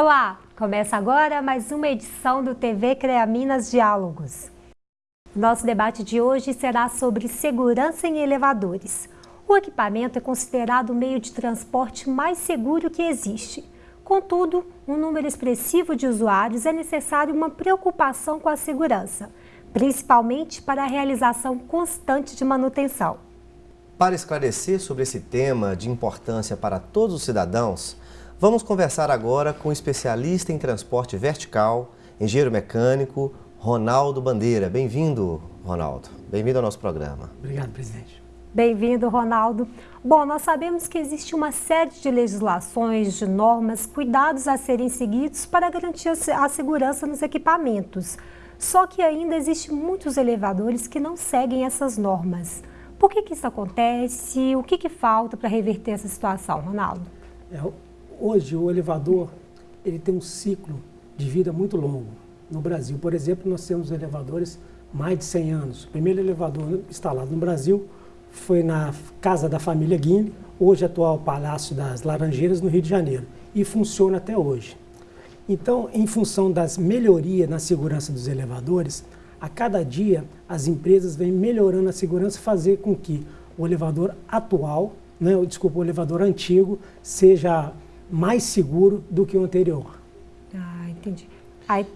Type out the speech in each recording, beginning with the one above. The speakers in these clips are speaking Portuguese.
Olá, começa agora mais uma edição do TV CREA Minas Diálogos. Nosso debate de hoje será sobre segurança em elevadores. O equipamento é considerado o meio de transporte mais seguro que existe. Contudo, um número expressivo de usuários é necessário uma preocupação com a segurança, principalmente para a realização constante de manutenção. Para esclarecer sobre esse tema de importância para todos os cidadãos, vamos conversar agora com o especialista em transporte vertical, engenheiro mecânico, Ronaldo Bandeira. Bem-vindo, Ronaldo. Bem-vindo ao nosso programa. Obrigado, presidente. Bem-vindo, Ronaldo. Bom, nós sabemos que existe uma série de legislações, de normas, cuidados a serem seguidos para garantir a segurança nos equipamentos. Só que ainda existem muitos elevadores que não seguem essas normas. Por que, que isso acontece? O que, que falta para reverter essa situação, Ronaldo? É, hoje o elevador ele tem um ciclo de vida muito longo. No Brasil, por exemplo, nós temos elevadores mais de 100 anos. O primeiro elevador instalado no Brasil foi na casa da família Guine, hoje atual Palácio das Laranjeiras, no Rio de Janeiro, e funciona até hoje. Então, em função das melhorias na segurança dos elevadores, a cada dia as empresas vêm melhorando a segurança, fazer com que o elevador atual, né, desculpa, o elevador antigo, seja mais seguro do que o anterior. Ah, entendi. Aí...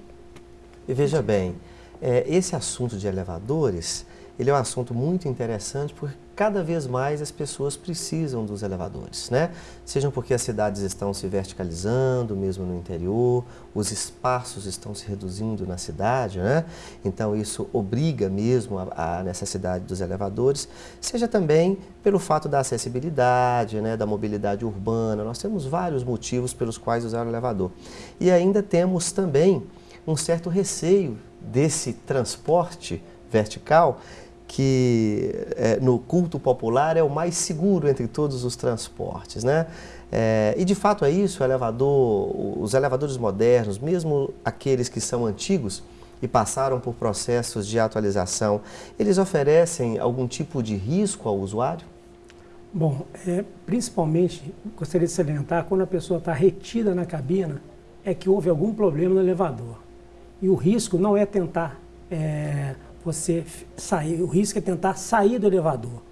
E veja bem, é, esse assunto de elevadores, ele é um assunto muito interessante porque cada vez mais as pessoas precisam dos elevadores, né? Sejam porque as cidades estão se verticalizando, mesmo no interior, os espaços estão se reduzindo na cidade, né? Então isso obriga mesmo a, necessidade dos elevadores, seja também pelo fato da acessibilidade, né, da mobilidade urbana. Nós temos vários motivos pelos quais usar o elevador. E ainda temos também um certo receio desse transporte vertical que é, no culto popular é o mais seguro entre todos os transportes, né? É, e de fato é isso, elevador, os elevadores modernos, mesmo aqueles que são antigos e passaram por processos de atualização, eles oferecem algum tipo de risco ao usuário? Bom, é, principalmente, gostaria de salientar, quando a pessoa está retida na cabina, é que houve algum problema no elevador. E o risco não é tentar é, você sair. O risco é tentar sair do elevador.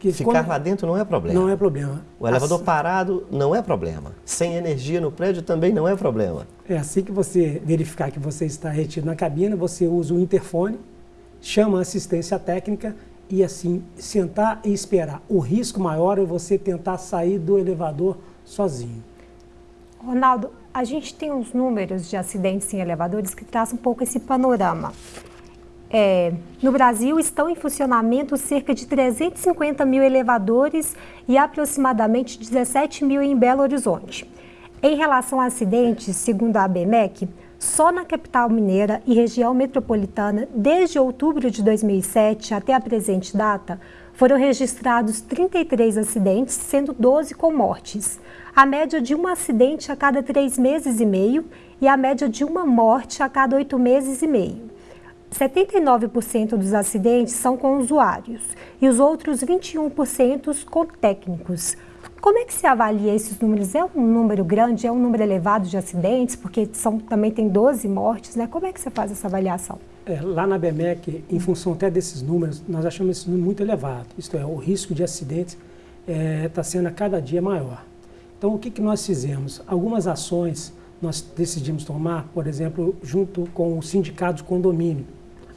Porque Ficar quando... lá dentro não é problema. Não é problema. O elevador assim... parado não é problema. Sem energia no prédio também não é problema. É assim que você verificar que você está retido na cabina, você usa o interfone, chama a assistência técnica e assim sentar e esperar. O risco maior é você tentar sair do elevador sozinho. Ronaldo, a gente tem uns números de acidentes em elevadores que trazem um pouco esse panorama. É, no Brasil estão em funcionamento cerca de 350 mil elevadores e aproximadamente 17 mil em Belo Horizonte. Em relação a acidentes, segundo a ABMEC, só na capital mineira e região metropolitana, desde outubro de 2007 até a presente data, foram registrados 33 acidentes, sendo 12 com mortes. A média de um acidente a cada três meses e meio e a média de uma morte a cada oito meses e meio. 79% dos acidentes são com usuários e os outros 21% com técnicos. Como é que se avalia esses números? É um número grande, é um número elevado de acidentes, porque são, também tem 12 mortes, né? Como é que você faz essa avaliação? É, lá na BMEC, em função até desses números, nós achamos esse número muito elevado. Isto é, o risco de acidentes está é, tá sendo a cada dia maior. Então, o que, que nós fizemos? Algumas ações nós decidimos tomar, por exemplo, junto com o sindicato de condomínio,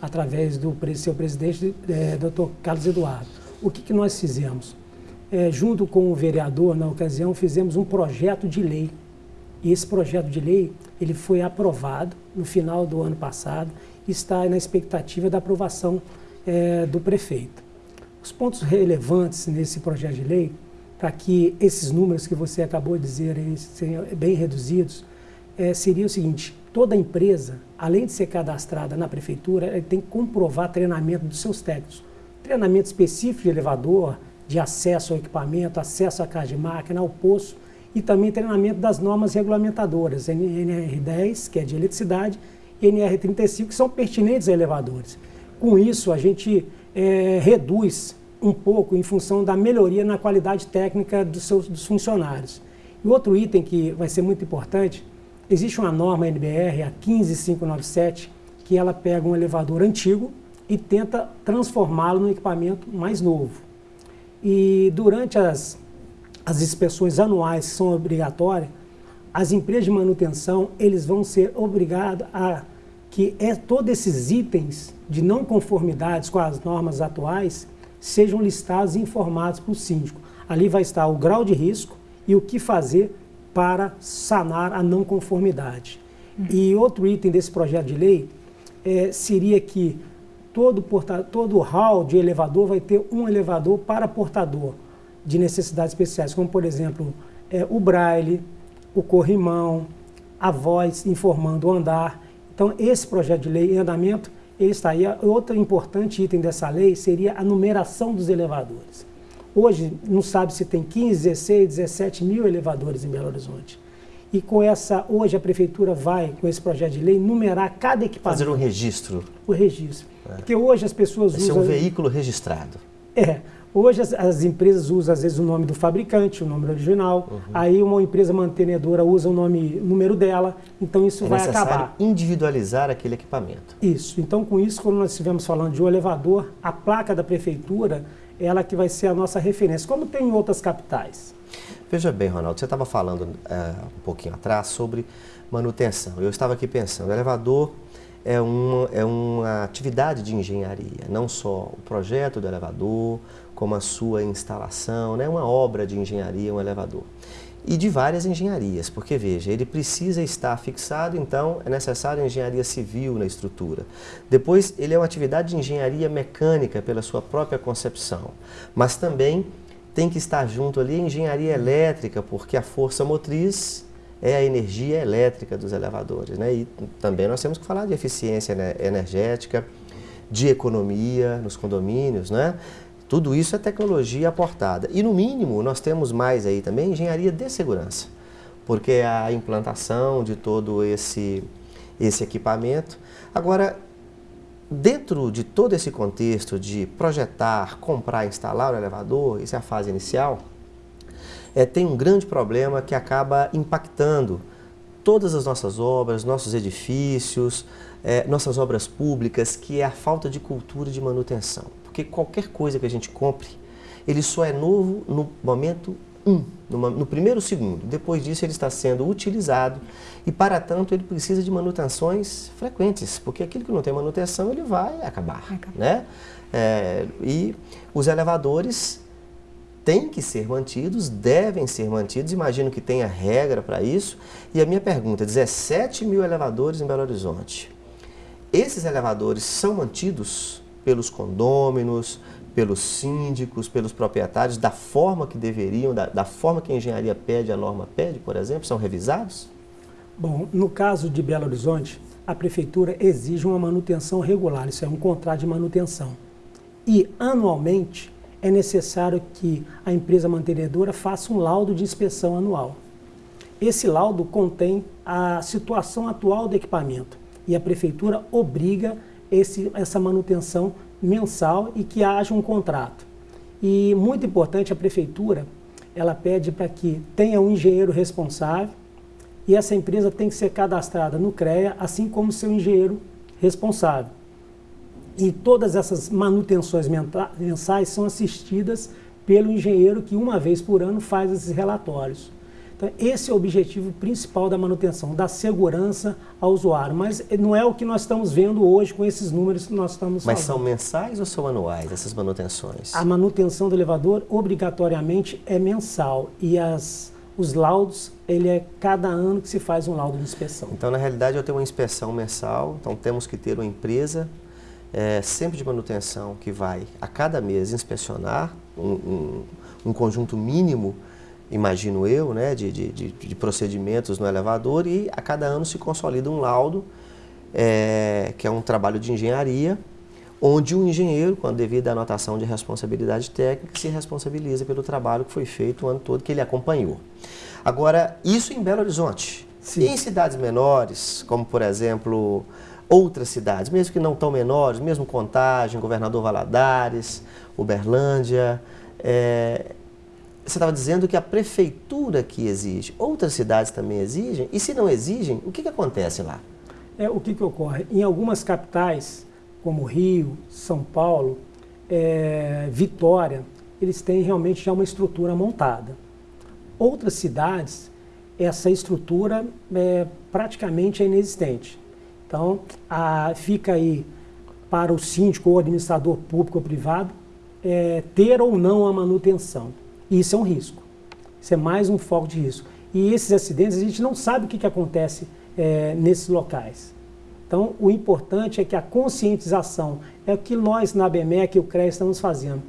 através do seu presidente, é, Dr. Carlos Eduardo. O que, que nós fizemos? É, junto com o vereador, na ocasião, fizemos um projeto de lei. E esse projeto de lei ele foi aprovado no final do ano passado e está na expectativa da aprovação é, do prefeito. Os pontos relevantes nesse projeto de lei, para que esses números que você acabou de dizer sejam bem reduzidos, é, seria o seguinte, toda empresa, além de ser cadastrada na prefeitura, tem que comprovar treinamento dos seus técnicos. Treinamento específico de elevador, de acesso ao equipamento, acesso à casa de máquina, ao poço, e também treinamento das normas regulamentadoras, NR10, que é de eletricidade, e NR35, que são pertinentes a elevadores. Com isso, a gente é, reduz um pouco em função da melhoria na qualidade técnica dos seus dos funcionários. E outro item que vai ser muito importante existe uma norma NBR, a 15597, que ela pega um elevador antigo e tenta transformá-lo num equipamento mais novo. E durante as, as inspeções anuais que são obrigatórias, as empresas de manutenção eles vão ser obrigados a que é, todos esses itens de não conformidades com as normas atuais sejam listados e informados para o síndico. Ali vai estar o grau de risco e o que fazer para sanar a não conformidade. E outro item desse projeto de lei é, seria que todo, porta, todo hall de elevador vai ter um elevador para portador de necessidades especiais, como por exemplo é, o braille, o corrimão, a voz informando o andar. Então esse projeto de lei em andamento, ele está aí. Outro importante item dessa lei seria a numeração dos elevadores. Hoje não sabe se tem 15, 16, 17 mil elevadores em Belo Horizonte. E com essa, hoje a prefeitura vai, com esse projeto de lei, numerar cada equipamento. Fazer um registro. O registro. É. Porque hoje as pessoas Vai usam... Ser um veículo registrado. É. Hoje as, as, empresas usam às vezes o nome do fabricante, o nome original. Uhum. Aí uma empresa mantenedora usa o nome, o número dela. Então isso é vai acabar. individualizar aquele equipamento. Isso. Então com isso, quando nós estivermos falando de um elevador, a placa da prefeitura, ela que vai ser a nossa referência, como tem em outras capitais. Veja bem, Ronaldo, você estava falando é, um pouquinho atrás sobre manutenção. Eu estava aqui pensando, o elevador é uma, é uma atividade de engenharia, não só o projeto do elevador, como a sua instalação, né? uma obra de engenharia, um elevador. E de várias engenharias, porque veja, ele precisa estar fixado, então é necessário engenharia civil na estrutura. Depois, ele é uma atividade de engenharia mecânica pela sua própria concepção, mas também tem que estar junto ali engenharia elétrica, porque a força motriz é a energia elétrica dos elevadores. Né? E também nós temos que falar de eficiência energética, de economia nos condomínios, né? Tudo isso é tecnologia aportada. E no mínimo nós temos mais aí também engenharia de segurança, porque é a implantação de todo esse, esse equipamento. Agora, Dentro de todo esse contexto de projetar, comprar, instalar o elevador, isso é a fase inicial, é, tem um grande problema que acaba impactando todas as nossas obras, nossos edifícios, é, nossas obras públicas, que é a falta de cultura de manutenção. Porque qualquer coisa que a gente compre, ele só é novo no momento um, numa, no primeiro segundo. Depois disso, ele está sendo utilizado e, para tanto, ele precisa de manutenções frequentes, porque aquilo que não tem manutenção, ele vai acabar. acabar. Né? É, e os elevadores têm que ser mantidos, devem ser mantidos, imagino que tenha regra para isso. E a minha pergunta, 17 mil elevadores em Belo Horizonte. Esses elevadores são mantidos pelos condôminos, pelos síndicos, pelos proprietários, da forma que deveriam, da, da, forma que a engenharia pede, a norma pede, por exemplo, são revisados? Bom, no caso de Belo Horizonte, a prefeitura exige uma manutenção regular, isso é um contrato de manutenção. E, anualmente, é necessário que a empresa mantenedora faça um laudo de inspeção anual. Esse laudo contém a situação atual do equipamento e a prefeitura obriga esse, essa manutenção mensal e que haja um contrato. E muito importante, a prefeitura, ela pede para que tenha um engenheiro responsável e essa empresa tem que ser cadastrada no CREA, assim como seu engenheiro responsável. E todas essas manutenções mensais são assistidas pelo engenheiro que uma vez por ano faz esses relatórios. Então, esse é o objetivo principal da manutenção, da segurança ao usuário. Mas não é o que nós estamos vendo hoje com esses números que nós estamos Mas são mensais ou são anuais essas manutenções? A manutenção do elevador, obrigatoriamente, é mensal. E as, os laudos, ele é cada ano que se faz um laudo de inspeção. Então, na realidade, eu tenho uma inspeção mensal, então temos que ter uma empresa é, sempre de manutenção que vai, a cada mês, inspecionar um, um, um conjunto mínimo imagino eu, né, de, de, de, procedimentos no elevador e a cada ano se consolida um laudo, é, que é um trabalho de engenharia, onde o engenheiro, com a devida anotação de responsabilidade técnica, se responsabiliza pelo trabalho que foi feito o ano todo, que ele acompanhou. Agora, isso em Belo Horizonte. Sim. E em cidades menores, como por exemplo outras cidades, mesmo que não tão menores, mesmo Contagem, Governador Valadares, Uberlândia, é, você estava dizendo que a prefeitura que exige, outras cidades também exigem, e se não exigem, o que, que acontece lá? É, o que, que ocorre? Em algumas capitais, como Rio, São Paulo, é, Vitória, eles têm realmente já uma estrutura montada. Outras cidades, essa estrutura é, praticamente é inexistente. Então, a, fica aí para o síndico ou administrador público ou privado é, ter ou não a manutenção. E isso é um risco. Isso é mais um foco de risco. E esses acidentes, a gente não sabe o que, que acontece é, nesses locais. Então, o importante é que a conscientização é o que nós na ABMEC e o CREA estamos fazendo.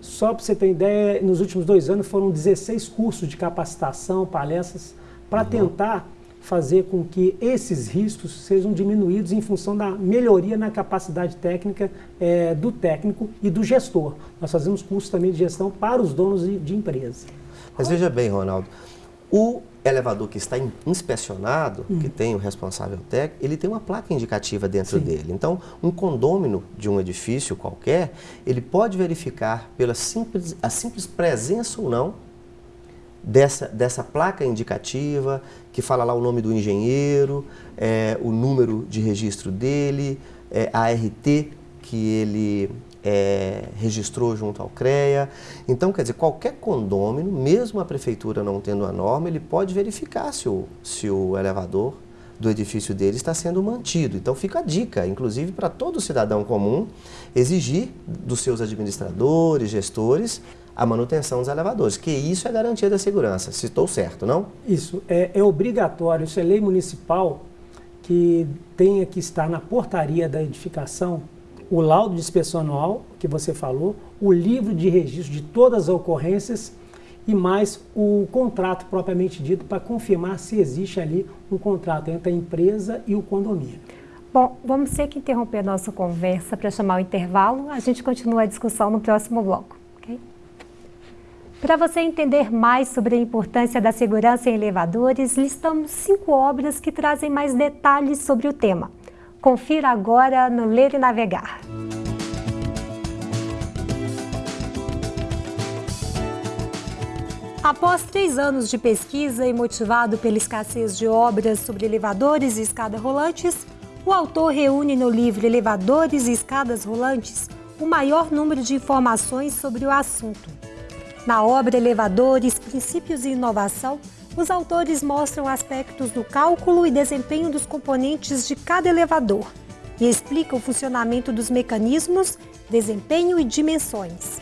Só para você ter ideia, nos últimos dois anos foram 16 cursos de capacitação, palestras, para uhum. tentar fazer com que esses riscos sejam diminuídos em função da melhoria na capacidade técnica é, do técnico e do gestor. Nós fazemos cursos também de gestão para os donos de, de empresa. Mas veja bem, Ronaldo, o elevador que está inspecionado, hum. que tem o responsável técnico, ele tem uma placa indicativa dentro Sim. dele. Então, um condômino de um edifício qualquer, ele pode verificar pela simples, a simples presença ou não dessa, dessa placa indicativa, que fala lá o nome do engenheiro, é, o número de registro dele, é, a RT que ele é, registrou junto ao CREA. Então, quer dizer, qualquer condômino, mesmo a prefeitura não tendo a norma, ele pode verificar se o, se o elevador do edifício dele está sendo mantido. Então fica a dica, inclusive para todo cidadão comum, exigir dos seus administradores, gestores, a manutenção dos elevadores, que isso é garantia da segurança, se estou certo, não? Isso, é, é obrigatório, isso é lei municipal que tenha que estar na portaria da edificação o laudo de inspeção anual, que você falou, o livro de registro de todas as ocorrências e mais o contrato propriamente dito para confirmar se existe ali um contrato entre a empresa e o condomínio. Bom, vamos ter que interromper a nossa conversa para chamar o intervalo. A gente continua a discussão no próximo bloco. Para você entender mais sobre a importância da segurança em elevadores, listamos cinco obras que trazem mais detalhes sobre o tema. Confira agora no Ler e Navegar. Após três anos de pesquisa e motivado pela escassez de obras sobre elevadores e escadas rolantes, o autor reúne no livro Elevadores e Escadas Rolantes o maior número de informações sobre o assunto. Na obra Elevadores, Princípios e Inovação, os autores mostram aspectos do cálculo e desempenho dos componentes de cada elevador e explicam o funcionamento dos mecanismos, desempenho e dimensões.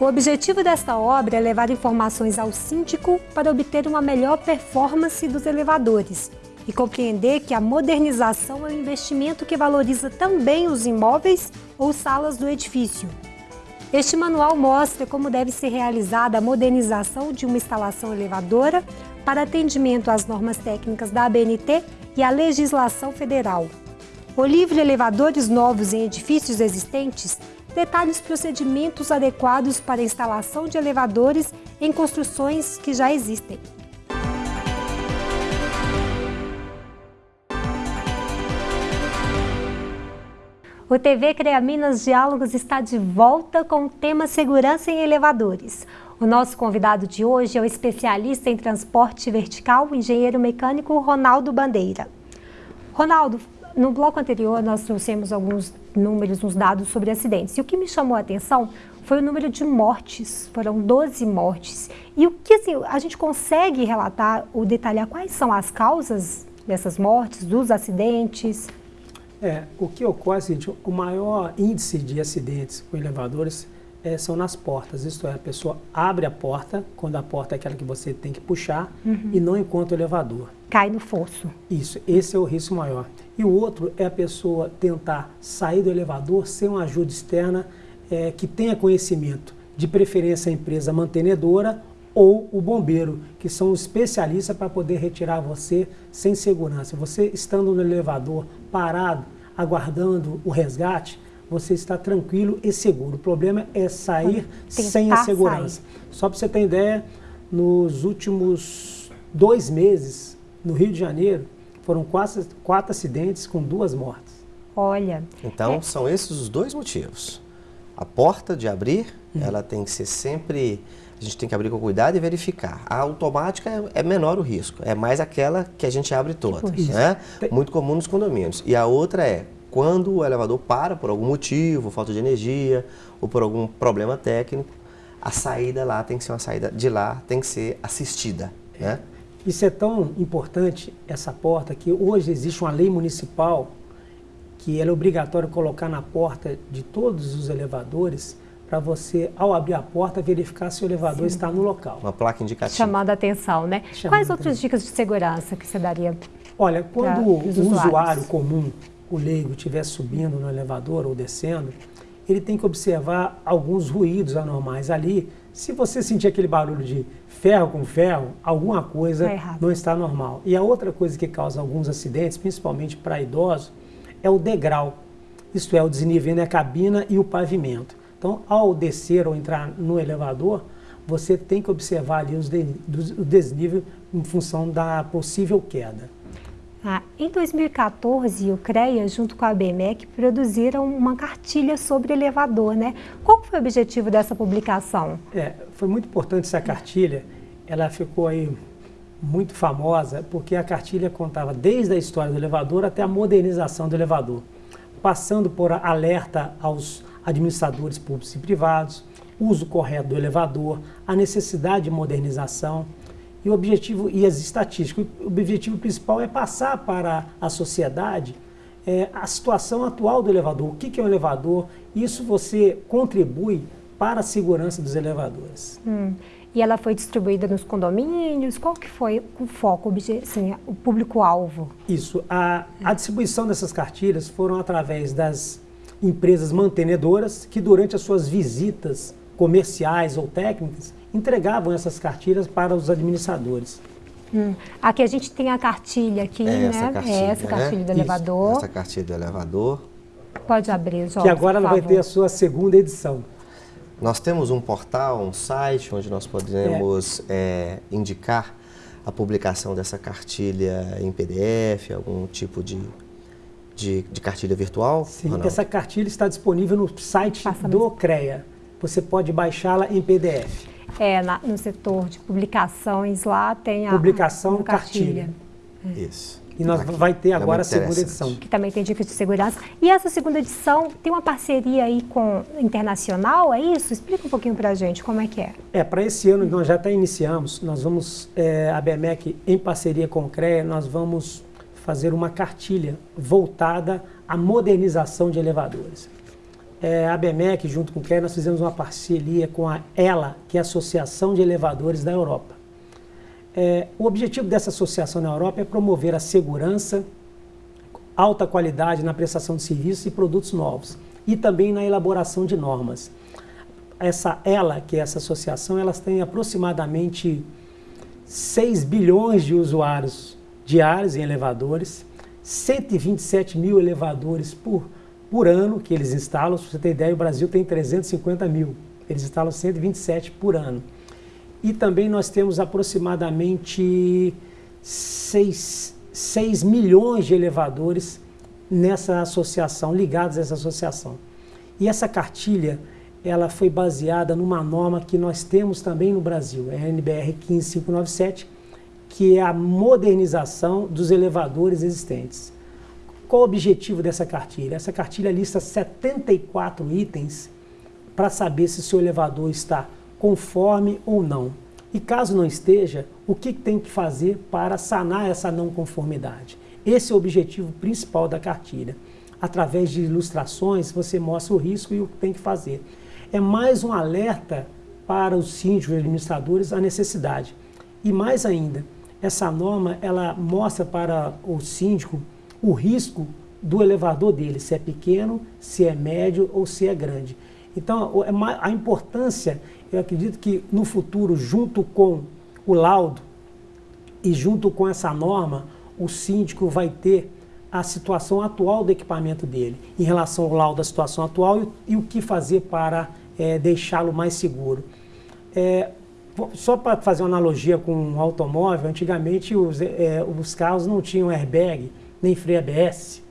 O objetivo desta obra é levar informações ao síndico para obter uma melhor performance dos elevadores e compreender que a modernização é um investimento que valoriza também os imóveis ou salas do edifício. Este manual mostra como deve ser realizada a modernização de uma instalação elevadora para atendimento às normas técnicas da ABNT e à legislação federal. O livro Elevadores Novos em Edifícios Existentes detalha os procedimentos adequados para a instalação de elevadores em construções que já existem. O TV CREA Minas Diálogos está de volta com o tema Segurança em Elevadores. O nosso convidado de hoje é o especialista em transporte vertical, o engenheiro mecânico Ronaldo Bandeira. Ronaldo, no bloco anterior nós trouxemos alguns números, uns dados sobre acidentes. E o que me chamou a atenção foi o número de mortes, foram 12 mortes. E o que assim, a gente consegue relatar ou detalhar quais são as causas dessas mortes, dos acidentes? É, o que ocorre é o seguinte, o maior índice de acidentes com elevadores é, são nas portas, isto é, a pessoa abre a porta, quando a porta é aquela que você tem que puxar, uhum. e não encontra o elevador. Cai no fosso. Isso, esse é o risco maior. E o outro é a pessoa tentar sair do elevador sem uma ajuda externa é, que tenha conhecimento, de preferência a empresa mantenedora ou o bombeiro, que são especialistas para poder retirar você sem segurança. Você estando no elevador parado, aguardando o resgate, você está tranquilo e seguro. O problema é sair sem a segurança. Sair. Só para você ter ideia, nos últimos dois meses, no Rio de Janeiro, foram quatro, quatro acidentes com duas mortes. Olha. Então, é. são esses os dois motivos. A porta de abrir, uhum. ela tem que ser sempre. A gente tem que abrir com cuidado e verificar. A automática é, é menor o risco, é mais aquela que a gente abre todas, né? Muito comum nos condomínios. E a outra é quando o elevador para por algum motivo, falta de energia ou por algum problema técnico, a saída lá tem que ser uma saída de lá, tem que ser assistida, né? Isso é tão importante, essa porta, que hoje existe uma lei municipal que é obrigatório colocar na porta de todos os elevadores para você, ao abrir a porta, verificar se o elevador Sim. está no local. Uma placa indicativa. Chamando a atenção, né? Chamando Quais outras dicas de segurança que você daria? Olha, quando o usuário comum, o leigo, estiver subindo no elevador ou descendo, ele tem que observar alguns ruídos anormais ali. Se você sentir aquele barulho de ferro com ferro, alguma coisa tá não está normal. E a outra coisa que causa alguns acidentes, principalmente para idosos, é o degrau. Isto é, o desnível entre a cabina e o pavimento. Então, ao descer ou entrar no elevador, você tem que observar ali os de, o desnível em função da possível queda. Ah, em 2014, o CREA, junto com a BMEC, produziram uma cartilha sobre elevador, né? Qual foi o objetivo dessa publicação? É, foi muito importante essa cartilha. Ela ficou aí muito famosa porque a cartilha contava desde a história do elevador até a modernização do elevador, passando por alerta aos administradores públicos e privados, uso correto do elevador, a necessidade de modernização e o objetivo e as estatísticas. O objetivo principal é passar para a sociedade é, a situação atual do elevador, o que, que é um elevador. Isso você contribui para a segurança dos elevadores. Hum. E ela foi distribuída nos condomínios? Qual que foi o foco, assim, o público-alvo? Isso. A, a distribuição dessas cartilhas foram através das empresas mantenedoras que durante as suas visitas comerciais ou técnicas entregavam essas cartilhas para os administradores. Hum. Aqui a gente tem a cartilha aqui, é essa né? Cartilha, é essa cartilha né? do elevador. Isso, essa cartilha do elevador. Pode abrir, João, Que agora ela vai ter a sua segunda edição. Nós temos um portal, um site, onde nós podemos é. É, indicar a publicação dessa cartilha em PDF, algum tipo de de, de cartilha virtual? Sim, essa cartilha está disponível no site Passa do mesmo. CREA. Você pode baixá-la em PDF. É, na, no setor de publicações lá tem a publicação a cartilha. cartilha. Isso. E nós Aqui. vai ter é agora é a segunda edição. Que também tem dicas de segurança. E essa segunda edição tem uma parceria aí com internacional, é isso? Explica um pouquinho para a gente como é que é. É, para esse ano nós já até iniciamos, nós vamos, é, a BMEC em parceria com o CREA, nós vamos fazer uma cartilha voltada à modernização de elevadores. É, a BMEC, junto com o nós fizemos uma parceria com a ELA, que é a Associação de Elevadores da Europa. É, o objetivo dessa associação na Europa é promover a segurança, alta qualidade na prestação de serviços e produtos novos e também na elaboração de normas. Essa ELA, que é essa associação, elas têm aproximadamente 6 bilhões de usuários diários em elevadores, 127 mil elevadores por, por ano que eles instalam. Se você ter ideia, o Brasil tem 350 mil. Eles instalam 127 por ano. E também nós temos aproximadamente 6, 6 milhões de elevadores nessa associação, ligados a essa associação. E essa cartilha, ela foi baseada numa norma que nós temos também no Brasil, é a NBR 15597, que é a modernização dos elevadores existentes. Qual o objetivo dessa cartilha? Essa cartilha lista 74 itens para saber se seu elevador está conforme ou não. E caso não esteja, o que tem que fazer para sanar essa não conformidade? Esse é o objetivo principal da cartilha. Através de ilustrações, você mostra o risco e o que tem que fazer. É mais um alerta para os síndicos e administradores a necessidade. E mais ainda, essa norma ela mostra para o síndico o risco do elevador dele, se é pequeno, se é médio ou se é grande. Então, é a importância, eu acredito que no futuro, junto com o laudo e junto com essa norma, o síndico vai ter a situação atual do equipamento dele, em relação ao laudo da situação atual e, e o que fazer para é, deixá-lo mais seguro. É, só para fazer uma analogia com um automóvel, antigamente os, é, os carros não tinham airbag, nem freio ABS.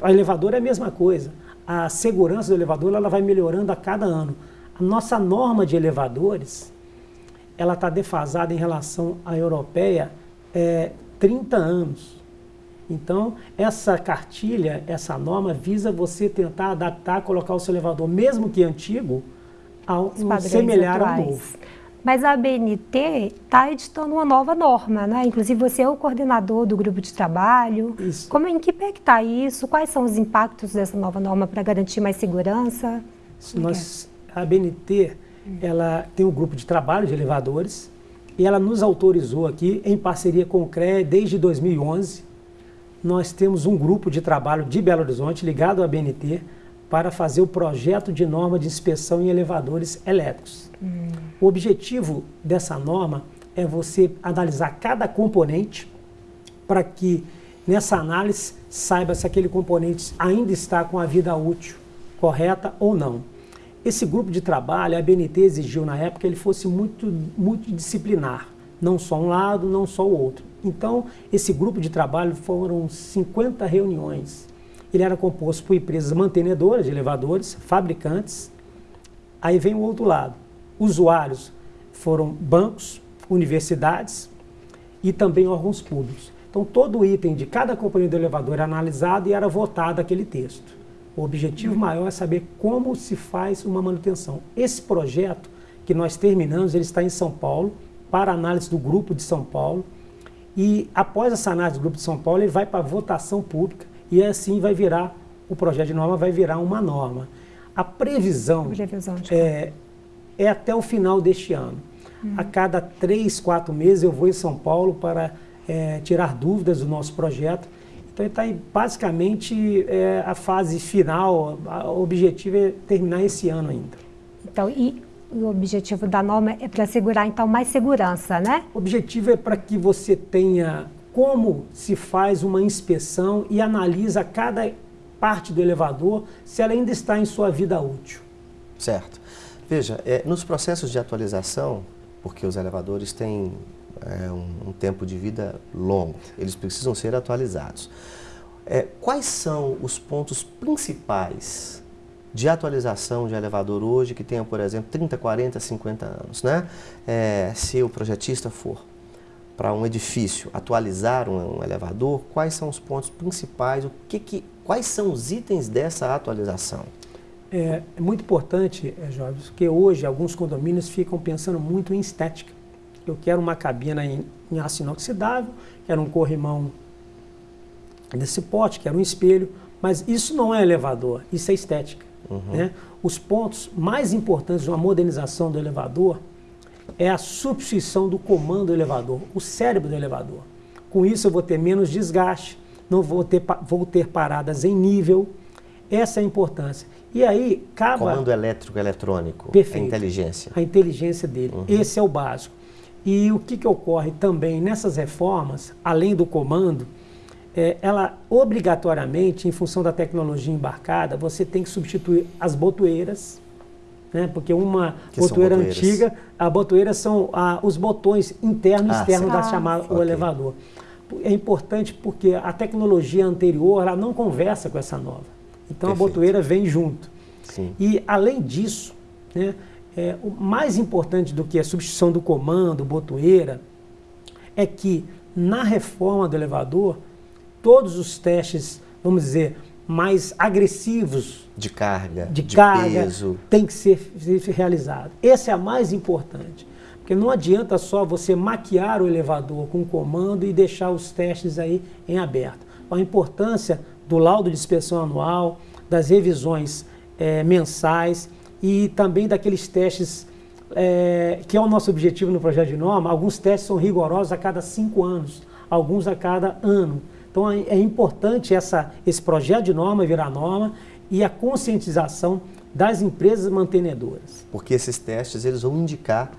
O elevador é a mesma coisa. A segurança do elevador ela vai melhorando a cada ano. A nossa norma de elevadores, ela está defasada em relação à europeia é, 30 anos. Então, essa cartilha, essa norma, visa você tentar adaptar, colocar o seu elevador, mesmo que antigo, ao semelhar ao novo. Mas a ABNT está editando uma nova norma, né? Inclusive você é o coordenador do grupo de trabalho. Isso. Como em que pé que está isso? Quais são os impactos dessa nova norma para garantir mais segurança? Nós, a ABNT, ela tem um grupo de trabalho de elevadores e ela nos autorizou aqui, em parceria com o CREA, desde 2011, nós temos um grupo de trabalho de Belo Horizonte ligado à ABNT para fazer o projeto de norma de inspeção em elevadores elétricos. Hum. O objetivo dessa norma é você analisar cada componente para que nessa análise saiba se aquele componente ainda está com a vida útil correta ou não. Esse grupo de trabalho, a BNT exigiu na época que ele fosse muito multidisciplinar, não só um lado, não só o outro. Então, esse grupo de trabalho foram 50 reuniões. Ele era composto por empresas mantenedoras de elevadores, fabricantes. Aí vem o outro lado. Usuários foram bancos, universidades e também órgãos públicos. Então, todo item de cada companhia do elevador era analisado e era votado aquele texto. O objetivo maior é saber como se faz uma manutenção. Esse projeto que nós terminamos, ele está em São Paulo, para análise do grupo de São Paulo. E após essa análise do grupo de São Paulo, ele vai para votação pública e assim vai virar, o projeto de norma vai virar uma norma. A previsão é, é até o final deste ano. Hum. A cada três, quatro meses eu vou em São Paulo para é, tirar dúvidas do nosso projeto. Então está basicamente é, a fase final, o objetivo é terminar esse ano ainda. Então, e o objetivo da norma é para assegurar, então, mais segurança, né? O objetivo é para que você tenha como se faz uma inspeção e analisa cada parte do elevador se ela ainda está em sua vida útil. Certo. Veja, é, nos processos de atualização, porque os elevadores têm é, um, um, tempo de vida longo, eles precisam ser atualizados. É, quais são os pontos principais de atualização de elevador hoje que tenha, por exemplo, 30, 40, 50 anos. Né? É, se o projetista for para um edifício atualizar um, um, elevador, quais são os pontos principais, o que que, quais são os itens dessa atualização? É, é muito importante, é, Jorge, porque hoje alguns condomínios ficam pensando muito em estética. Eu quero uma cabina em, em aço inoxidável, quero um corrimão desse pote, quero um espelho, mas isso não é elevador, isso é estética. Uhum. Né? Os pontos mais importantes de uma modernização do elevador é a substituição do comando do elevador, o cérebro do elevador. Com isso eu vou ter menos desgaste, não vou ter, vou ter paradas em nível. Essa é a importância. E aí, cabe. Comando elétrico eletrônico. Perfeito. A inteligência. A inteligência dele. Uhum. Esse é o básico. E o que, que ocorre também nessas reformas, além do comando, é, ela obrigatoriamente, em função da tecnologia embarcada, você tem que substituir as botoeiras, né? porque uma que botoeira antiga, a botoeira são ah, os botões interno e ah, externo da chamada ah, o okay. elevador. É importante porque a tecnologia anterior ela não conversa com essa nova. Então Perfeito. a botoeira vem junto. Sim. E além disso, né, é, o mais importante do que a substituição do comando, botoeira, é que na reforma do elevador todos os testes, vamos dizer, mais agressivos de carga, de, de carga, peso, tem que ser, ser realizado. Esse é a mais importante, porque não adianta só você maquiar o elevador com comando e deixar os testes aí em aberto. A importância do laudo de inspeção anual, das revisões é, mensais e também daqueles testes é, que é o nosso objetivo no projeto de norma. Alguns testes são rigorosos a cada cinco anos, alguns a cada ano. Então é, é importante essa, esse projeto de norma virar norma e a conscientização das empresas mantenedoras. Porque esses testes eles vão indicar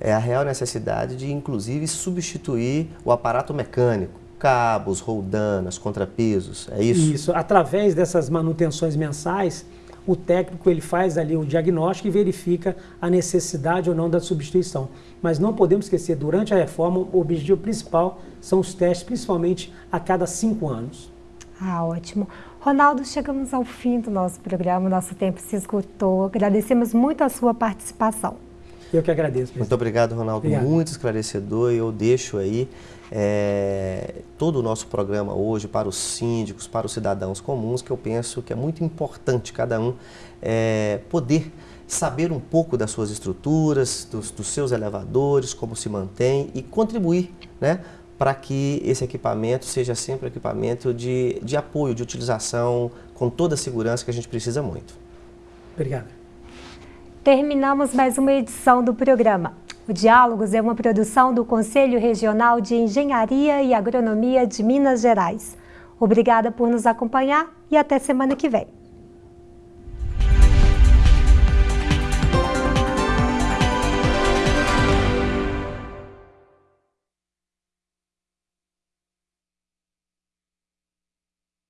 é, a real necessidade de, inclusive, substituir o aparato mecânico, cabos, roldanas, contrapesos, é isso? Isso, através dessas manutenções mensais, o técnico ele faz ali o diagnóstico e verifica a necessidade ou não da substituição. Mas não podemos esquecer, durante a reforma, o objetivo principal são os testes, principalmente a cada cinco anos. Ah, ótimo. Ronaldo, chegamos ao fim do nosso programa, nosso tempo se esgotou. Agradecemos muito a sua participação. Eu que agradeço. Presidente. Muito obrigado, Ronaldo. Obrigado. Muito esclarecedor. Eu deixo aí é, todo o nosso programa hoje para os síndicos, para os cidadãos comuns, que eu penso que é muito importante cada um é, poder saber um pouco das suas estruturas, dos, dos seus elevadores, como se mantém e contribuir né, para que esse equipamento seja sempre um equipamento de, de apoio, de utilização, com toda a segurança que a gente precisa muito. Obrigado. Terminamos mais uma edição do programa. O Diálogos é uma produção do Conselho Regional de Engenharia e Agronomia de Minas Gerais. Obrigada por nos acompanhar e até semana que vem.